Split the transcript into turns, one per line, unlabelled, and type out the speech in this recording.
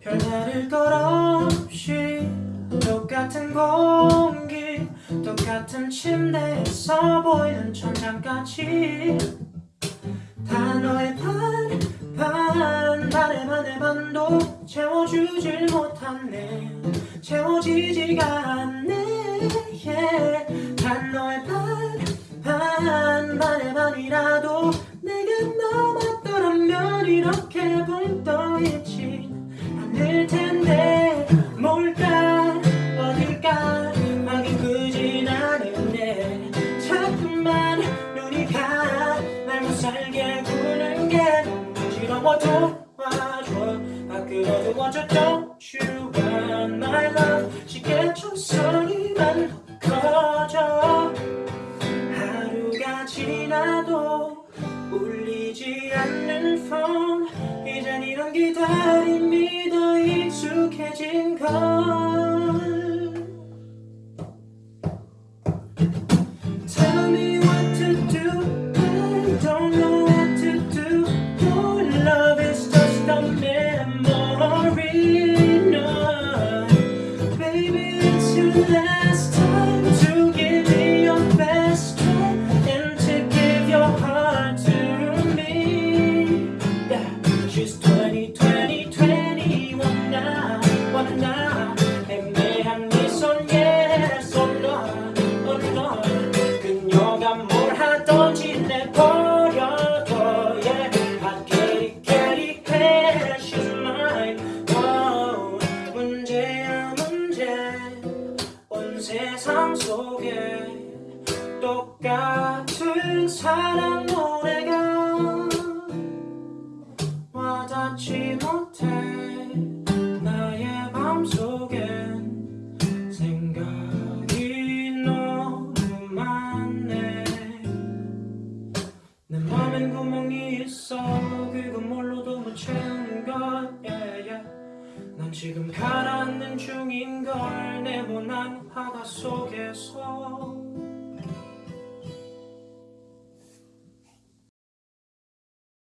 별다를 것 없이 똑같은 공기 똑같은 침대에서 보이는 천장까지. 다 너의 반, 반, 반의 반의 반도 채워주질 못하네. 채워지지가 않네 단 너의 반, 반, 반의 반이라도 내가 넘었더라면 이렇게 붕떠있지. 않을 텐데 뭘까? 어딜까? 하긴 그진 않은데 자꾸만 눈이 가날 못살게 구는 게 지러워 도와줘 밖으로 두어줘 Don't you want my love 울리지 않는 폰 이젠 이런 기다림이 더 익숙해진 걸 세상 속에 똑같은 사랑 노래가 와닿지 못해 나의 맘속엔 생각이 너무 많네. 내 맘엔 구멍이 있어. 그건 뭘로도 못 채우는 걸 난 지금 가라앉는 중인 걸 네모난 바다 속에서